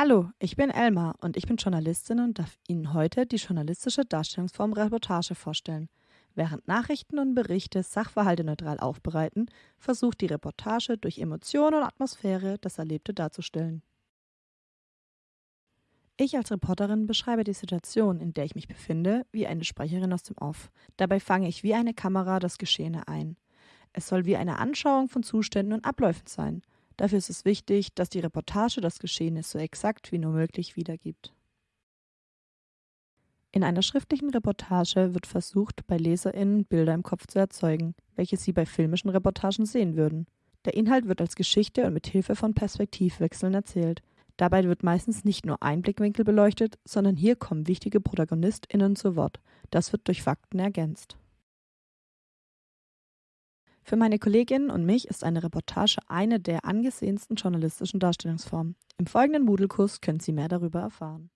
Hallo, ich bin Elmar und ich bin Journalistin und darf Ihnen heute die journalistische Darstellungsform Reportage vorstellen. Während Nachrichten und Berichte Sachverhalte neutral aufbereiten, versucht die Reportage durch Emotion und Atmosphäre das Erlebte darzustellen. Ich als Reporterin beschreibe die Situation, in der ich mich befinde, wie eine Sprecherin aus dem Off. Dabei fange ich wie eine Kamera das Geschehene ein. Es soll wie eine Anschauung von Zuständen und Abläufen sein. Dafür ist es wichtig, dass die Reportage das Geschehene so exakt wie nur möglich wiedergibt. In einer schriftlichen Reportage wird versucht, bei LeserInnen Bilder im Kopf zu erzeugen, welche sie bei filmischen Reportagen sehen würden. Der Inhalt wird als Geschichte und mit Hilfe von Perspektivwechseln erzählt. Dabei wird meistens nicht nur ein Blickwinkel beleuchtet, sondern hier kommen wichtige ProtagonistInnen zu Wort. Das wird durch Fakten ergänzt. Für meine Kolleginnen und mich ist eine Reportage eine der angesehensten journalistischen Darstellungsformen. Im folgenden Moodle-Kurs können Sie mehr darüber erfahren.